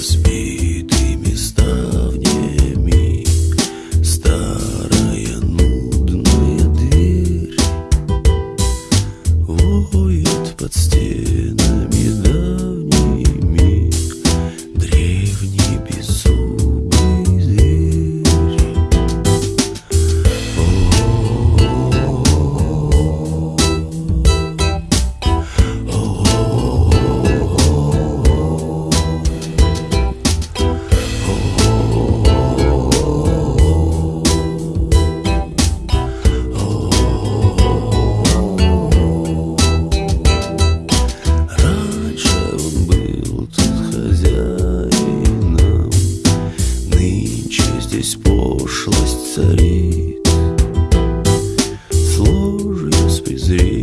just be здесь пошлость царит. Сложью с презрением